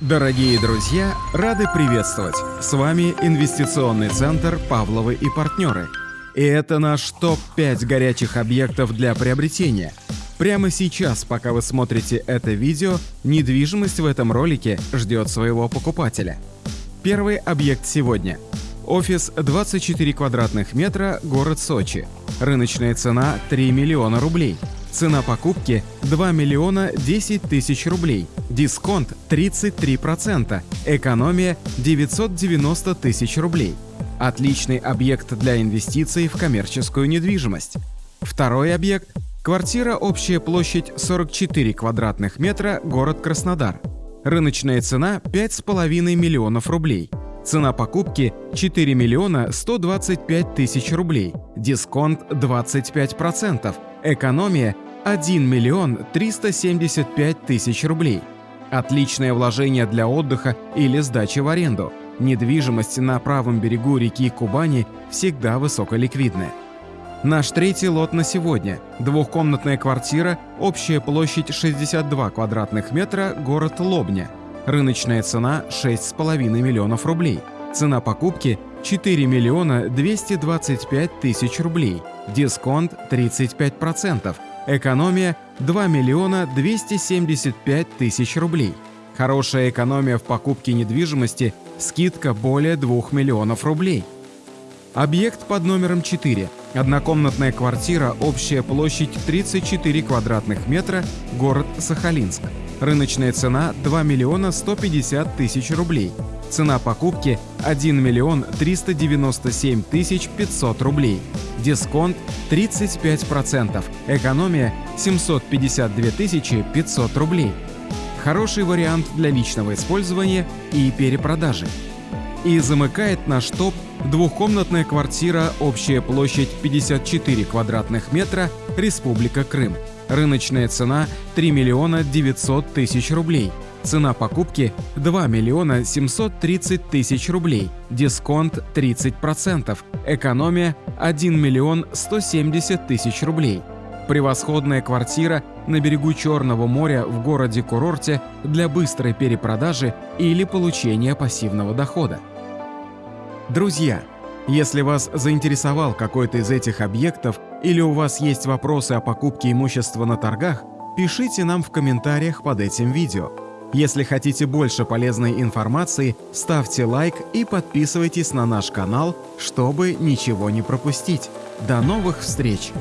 Дорогие друзья, рады приветствовать! С вами инвестиционный центр «Павловы и партнеры». И это наш топ-5 горячих объектов для приобретения. Прямо сейчас, пока вы смотрите это видео, недвижимость в этом ролике ждет своего покупателя. Первый объект сегодня. Офис 24 квадратных метра, город Сочи. Рыночная цена 3 миллиона рублей. Цена покупки 2 миллиона 10 тысяч рублей. Дисконт 33%. Экономия 990 тысяч рублей. Отличный объект для инвестиций в коммерческую недвижимость. Второй объект – квартира общая площадь 44 квадратных метра, город Краснодар. Рыночная цена 5,5 миллионов рублей. Цена покупки 4 миллиона 125 тысяч рублей. Дисконт 25%. Экономия 1 миллион 375 тысяч рублей. Отличное вложение для отдыха или сдачи в аренду. Недвижимость на правом берегу реки Кубани всегда высоколиквидная. Наш третий лот на сегодня. Двухкомнатная квартира, общая площадь 62 квадратных метра, город Лобня. Рыночная цена 6,5 миллионов рублей. Цена покупки 4 миллиона 225 тысяч рублей. Дисконт 35%. Экономия 2 миллиона 275 тысяч рублей. Хорошая экономия в покупке недвижимости, скидка более 2 миллионов рублей. Объект под номером 4. Однокомнатная квартира, общая площадь 34 квадратных метра, город Сахалинск. Рыночная цена 2 миллиона 150 тысяч рублей. Цена покупки 1 миллион 397 тысяч 500 рублей. Дисконт 35%. Экономия 752 тысячи 500 рублей. Хороший вариант для личного использования и перепродажи. И замыкает наш топ двухкомнатная квартира, общая площадь 54 квадратных метра, Республика Крым. Рыночная цена 3 миллиона 900 тысяч рублей. Цена покупки 2 миллиона 730 тысяч рублей. Дисконт 30%. Экономия 1 миллион 170 тысяч рублей. Превосходная квартира на берегу Черного моря в городе-курорте для быстрой перепродажи или получения пассивного дохода. Друзья, если вас заинтересовал какой-то из этих объектов или у вас есть вопросы о покупке имущества на торгах, пишите нам в комментариях под этим видео. Если хотите больше полезной информации, ставьте лайк и подписывайтесь на наш канал, чтобы ничего не пропустить. До новых встреч!